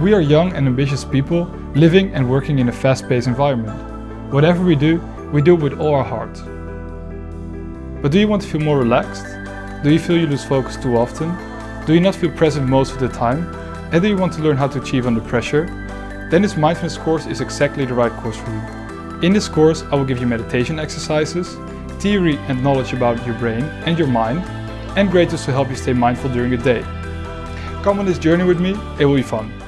We are young and ambitious people living and working in a fast-paced environment. Whatever we do, we do it with all our heart. But do you want to feel more relaxed? Do you feel you lose focus too often? Do you not feel present most of the time? And do you want to learn how to achieve under pressure? Then this mindfulness course is exactly the right course for you. In this course I will give you meditation exercises, theory and knowledge about your brain and your mind, and great tools to help you stay mindful during the day. Come on this journey with me, it will be fun.